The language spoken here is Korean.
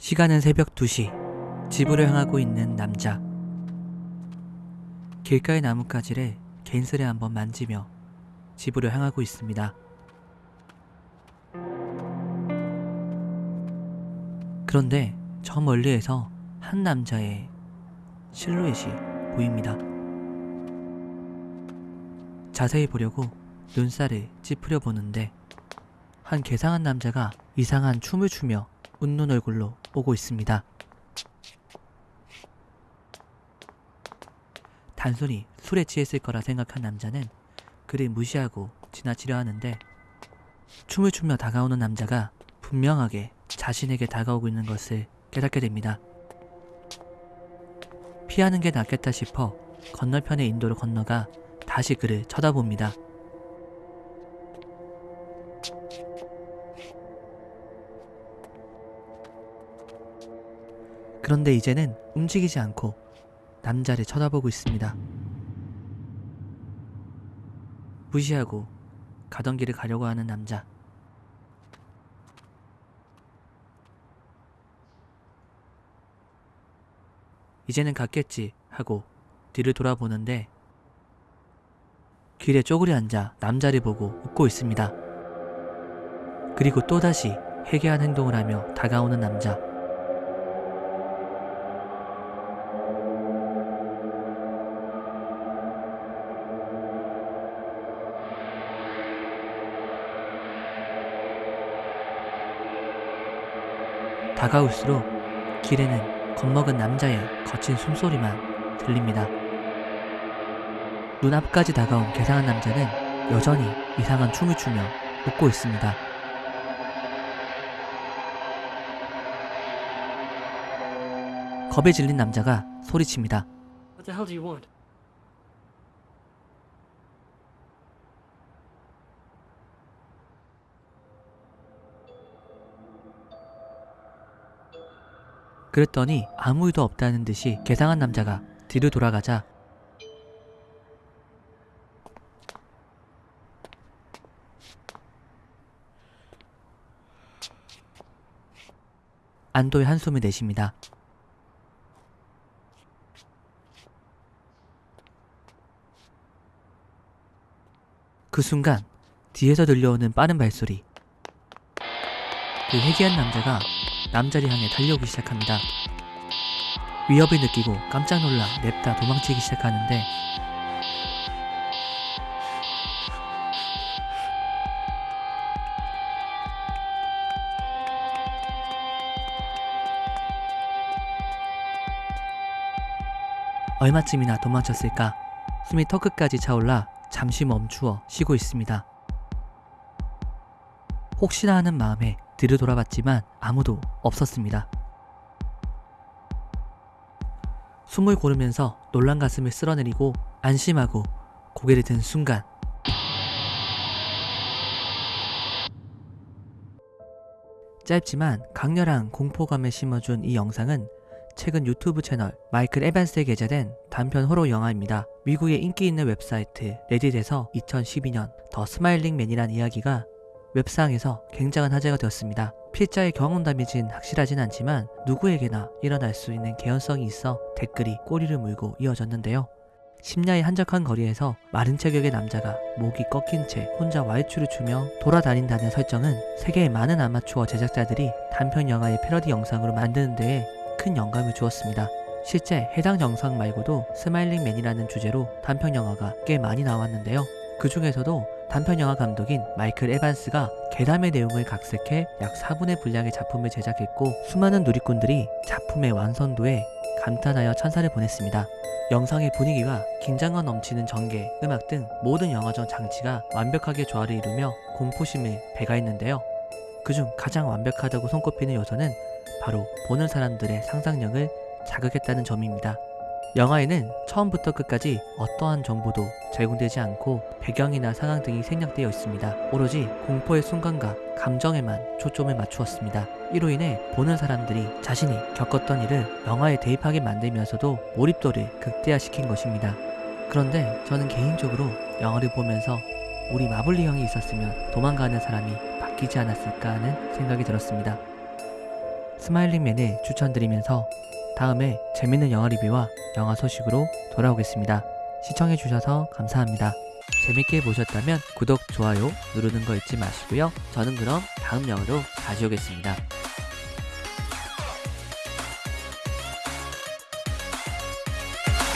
시간은 새벽 2시. 집으로 향하고 있는 남자. 길가의 나뭇가지를 괜스레 한번 만지며 집으로 향하고 있습니다. 그런데 저 멀리에서 한 남자의 실루엣이 보입니다. 자세히 보려고 눈살을 찌푸려 보는데 한 괴상한 남자가 이상한 춤을 추며 웃는 얼굴로 오고 있습니다. 단순히 술에 취했을 거라 생각한 남자는 그를 무시하고 지나치려 하는데 춤을 추며 다가오는 남자가 분명하게 자신에게 다가오고 있는 것을 깨닫게 됩니다. 피하는 게 낫겠다 싶어 건너편의 인도로 건너가 다시 그를 쳐다봅니다. 그런데 이제는 움직이지 않고 남자를 쳐다보고 있습니다. 무시하고 가던 길을 가려고 하는 남자. 이제는 갔겠지 하고 뒤를 돌아보는데 길에 쪼그려 앉아 남자를 보고 웃고 있습니다. 그리고 또다시 회개한 행동을 하며 다가오는 남자. 다가올수록 길에는 겁먹은 남자의 거친 숨소리만 들립니다. 눈앞까지 다가온 괴상한 남자는 여전히 이상한 춤을 추며 웃고 있습니다. 겁에 질린 남자가 소리칩니다. What the hell do you want? 그랬더니 아무 일도 없다는 듯이 괴상한 남자가 뒤로 돌아가자 안도의 한숨을 내쉽니다. 그 순간 뒤에서 들려오는 빠른 발소리 그 회개한 남자가 남자를 향해 달려오기 시작합니다. 위협을 느끼고 깜짝 놀라 냅다 도망치기 시작하는데 얼마쯤이나 도망쳤을까 숨이 턱끝까지 차올라 잠시 멈추어 쉬고 있습니다. 혹시나 하는 마음에 뒤로 돌아봤지만 아무도 없었습니다. 숨을 고르면서 놀란 가슴을 쓸어내리고 안심하고 고개를 든 순간 짧지만 강렬한 공포감을 심어준 이 영상은 최근 유튜브 채널 마이클 에반스에 게재된 단편 호러 영화입니다. 미국의 인기 있는 웹사이트 레딧에서 2012년 The Smiling Man이란 이야기가 웹상에서 굉장한 화제가 되었습니다. 필자의 경험담인진 확실하진 않지만 누구에게나 일어날 수 있는 개연성이 있어 댓글이 꼬리를 물고 이어졌는데요. 심야의 한적한 거리에서 마른 체격의 남자가 목이 꺾인 채 혼자 와이추를 추며 돌아다닌다는 설정은 세계의 많은 아마추어 제작자들이 단편 영화의 패러디 영상으로 만드는 데에 큰 영감을 주었습니다. 실제 해당 영상 말고도 Smiling Man이라는 주제로 단편 영화가 꽤 많이 나왔는데요. 그 중에서도 단편 영화 감독인 마이클 에반스가 괴담의 내용을 각색해 약 4분의 분량의 작품을 제작했고 수많은 누리꾼들이 작품의 완성도에 감탄하여 찬사를 보냈습니다. 영상의 분위기가 긴장감 넘치는 전개, 음악 등 모든 영화적 장치가 완벽하게 조화를 이루며 공포심을 배가했는데요. 그중 가장 완벽하다고 손꼽히는 요소는 바로 보는 사람들의 상상력을 자극했다는 점입니다. 영화에는 처음부터 끝까지 어떠한 정보도 제공되지 않고 배경이나 상황 등이 생략되어 있습니다. 오로지 공포의 순간과 감정에만 초점을 맞추었습니다. 이로 인해 보는 사람들이 자신이 겪었던 일을 영화에 대입하게 만들면서도 몰입도를 극대화시킨 것입니다. 그런데 저는 개인적으로 영화를 보면서 우리 마블리 형이 있었으면 도망가는 사람이 바뀌지 않았을까 하는 생각이 들었습니다. 스마일링맨을 추천드리면서 다음에 재밌는 영화 리뷰와 영화 소식으로 돌아오겠습니다. 시청해주셔서 감사합니다. 재밌게 보셨다면 구독, 좋아요 누르는 거 잊지 마시고요. 저는 그럼 다음 영화로 다시 오겠습니다.